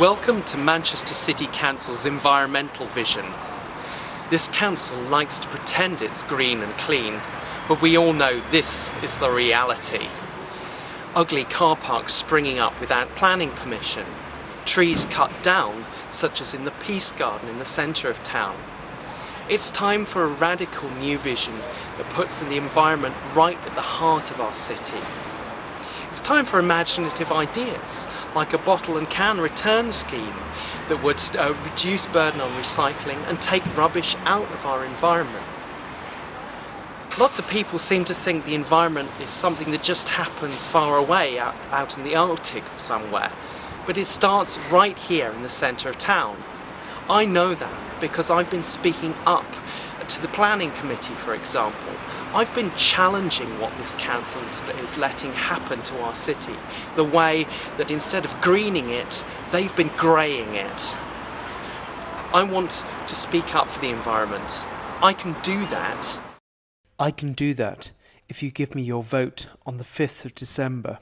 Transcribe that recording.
Welcome to Manchester City Council's environmental vision. This council likes to pretend it's green and clean, but we all know this is the reality. Ugly car parks springing up without planning permission, trees cut down, such as in the Peace Garden in the centre of town. It's time for a radical new vision that puts the environment right at the heart of our city. It's time for imaginative ideas, like a bottle and can return scheme that would uh, reduce burden on recycling and take rubbish out of our environment. Lots of people seem to think the environment is something that just happens far away, out, out in the Arctic or somewhere, but it starts right here in the centre of town. I know that because I've been speaking up to the planning committee, for example, I've been challenging what this council is letting happen to our city. The way that instead of greening it, they've been greying it. I want to speak up for the environment. I can do that. I can do that if you give me your vote on the 5th of December.